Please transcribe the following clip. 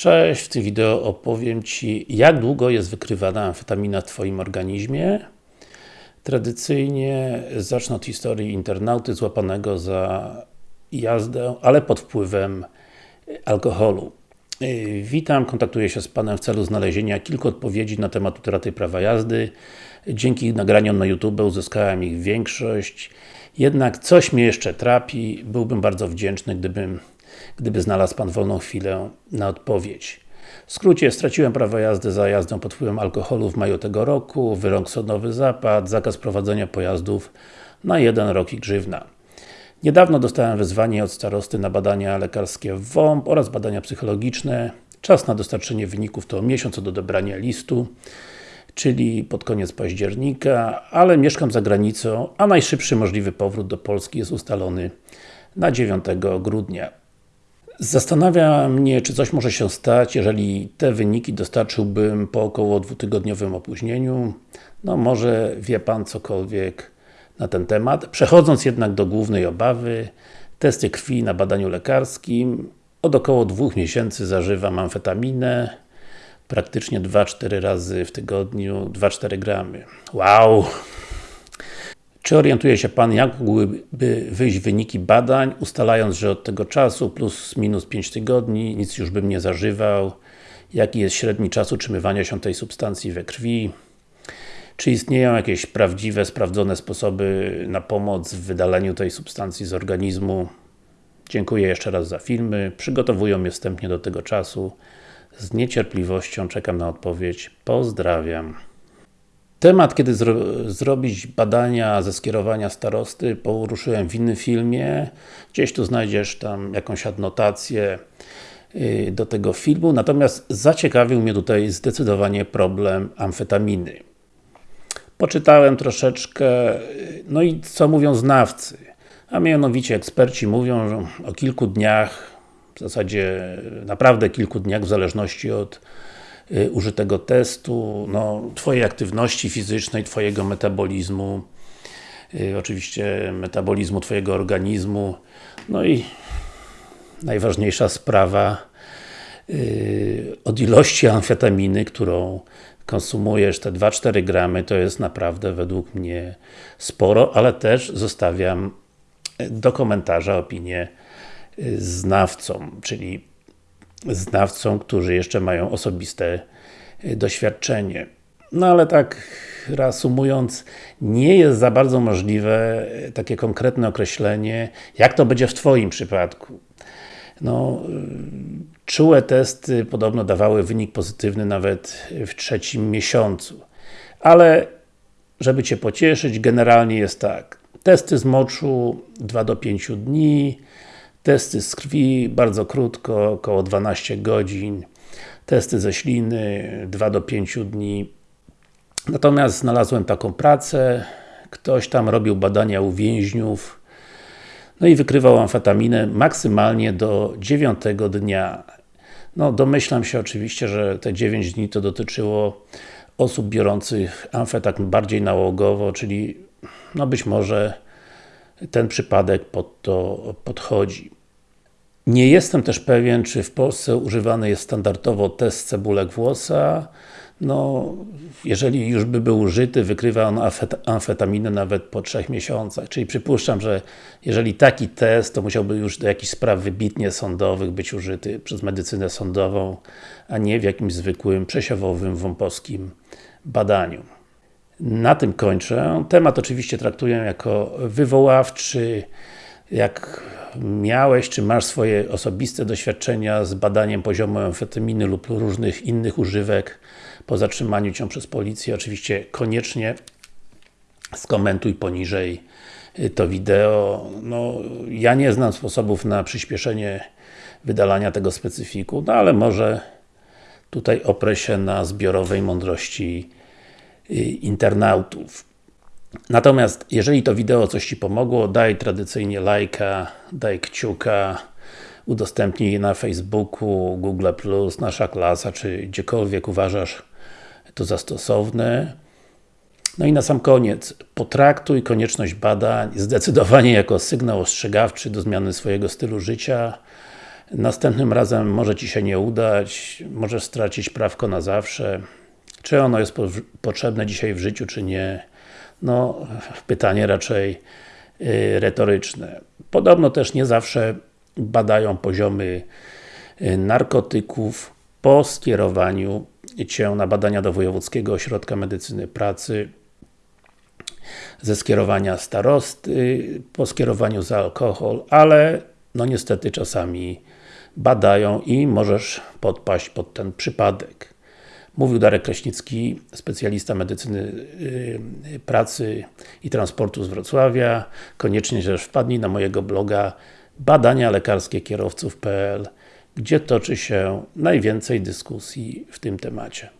Cześć, w tym wideo opowiem Ci jak długo jest wykrywana amfetamina w Twoim organizmie. Tradycyjnie zacznę od historii internauty złapanego za jazdę, ale pod wpływem alkoholu. Witam, kontaktuję się z Panem w celu znalezienia kilku odpowiedzi na temat utraty prawa jazdy. Dzięki nagraniom na YouTube uzyskałem ich większość. Jednak coś mnie jeszcze trapi, byłbym bardzo wdzięczny, gdybym gdyby znalazł Pan wolną chwilę na odpowiedź. W skrócie, straciłem prawo jazdy za jazdę pod wpływem alkoholu w maju tego roku, wyrok sądowy zapadł, zakaz prowadzenia pojazdów na jeden rok i grzywna. Niedawno dostałem wezwanie od starosty na badania lekarskie w WOMP oraz badania psychologiczne. Czas na dostarczenie wyników to miesiąc od odebrania listu, czyli pod koniec października, ale mieszkam za granicą, a najszybszy możliwy powrót do Polski jest ustalony na 9 grudnia. Zastanawia mnie, czy coś może się stać, jeżeli te wyniki dostarczyłbym po około dwutygodniowym opóźnieniu. No może wie Pan cokolwiek na ten temat. Przechodząc jednak do głównej obawy, testy krwi na badaniu lekarskim. Od około dwóch miesięcy zażywam amfetaminę, praktycznie 2-4 razy w tygodniu, 2-4 gramy. Wow! Czy orientuje się Pan, jak mogłyby wyjść wyniki badań, ustalając, że od tego czasu plus minus 5 tygodni, nic już bym nie zażywał, jaki jest średni czas utrzymywania się tej substancji we krwi, czy istnieją jakieś prawdziwe, sprawdzone sposoby na pomoc w wydaleniu tej substancji z organizmu. Dziękuję jeszcze raz za filmy, przygotowują mnie wstępnie do tego czasu. Z niecierpliwością czekam na odpowiedź. Pozdrawiam. Temat, kiedy zro zrobić badania ze skierowania starosty, poruszyłem w innym filmie. Gdzieś tu znajdziesz tam jakąś adnotację y, do tego filmu, natomiast zaciekawił mnie tutaj zdecydowanie problem amfetaminy. Poczytałem troszeczkę, y, no i co mówią znawcy? A mianowicie eksperci mówią że o kilku dniach, w zasadzie naprawdę kilku dniach, w zależności od użytego testu, no, Twojej aktywności fizycznej, Twojego metabolizmu, y, oczywiście metabolizmu Twojego organizmu, no i najważniejsza sprawa y, od ilości amfetaminy, którą konsumujesz, te 2-4 gramy, to jest naprawdę według mnie sporo, ale też zostawiam do komentarza opinię znawcom, czyli znawcom, którzy jeszcze mają osobiste y, doświadczenie. No ale tak reasumując, nie jest za bardzo możliwe y, takie konkretne określenie, jak to będzie w Twoim przypadku. No, y, czułe testy podobno dawały wynik pozytywny nawet w trzecim miesiącu. Ale, żeby Cię pocieszyć, generalnie jest tak. Testy z moczu 2 do 5 dni, Testy z krwi, bardzo krótko, około 12 godzin. Testy ze śliny, 2 do 5 dni. Natomiast znalazłem taką pracę, ktoś tam robił badania u więźniów, no i wykrywał amfetaminę maksymalnie do 9 dnia. No, domyślam się oczywiście, że te 9 dni to dotyczyło osób biorących amfetamin bardziej nałogowo, czyli no być może ten przypadek pod to podchodzi. Nie jestem też pewien, czy w Polsce używany jest standardowo test cebulek włosa. No, jeżeli już by był użyty, wykrywa on amfetaminę nawet po trzech miesiącach. Czyli przypuszczam, że jeżeli taki test, to musiałby już do jakichś spraw wybitnie sądowych być użyty przez medycynę sądową, a nie w jakimś zwykłym, przesiewowym, wąposkim badaniu. Na tym kończę. Temat oczywiście traktuję jako wywoławczy. Jak miałeś, czy masz swoje osobiste doświadczenia z badaniem poziomu amfetaminy lub różnych innych używek po zatrzymaniu Cię przez policję, oczywiście koniecznie skomentuj poniżej to wideo. No, ja nie znam sposobów na przyspieszenie wydalania tego specyfiku, no ale może tutaj oprę się na zbiorowej mądrości internautów. Natomiast, jeżeli to wideo coś Ci pomogło, daj tradycyjnie lajka, daj kciuka, udostępnij na Facebooku, Google+, Nasza Klasa, czy gdziekolwiek uważasz to za stosowne. No i na sam koniec, potraktuj konieczność badań zdecydowanie jako sygnał ostrzegawczy do zmiany swojego stylu życia. Następnym razem może Ci się nie udać, możesz stracić prawko na zawsze. Czy ono jest po potrzebne dzisiaj w życiu, czy nie? No, pytanie raczej yy, retoryczne. Podobno też nie zawsze badają poziomy yy, narkotyków po skierowaniu Cię na badania do Wojewódzkiego Ośrodka Medycyny Pracy ze skierowania starosty, po skierowaniu za alkohol, ale no niestety czasami badają i możesz podpaść pod ten przypadek. Mówił Darek Kraśnicki, specjalista medycyny yy, pracy i transportu z Wrocławia. Koniecznie też wpadnij na mojego bloga badania lekarskie kierowców.pl gdzie toczy się najwięcej dyskusji w tym temacie.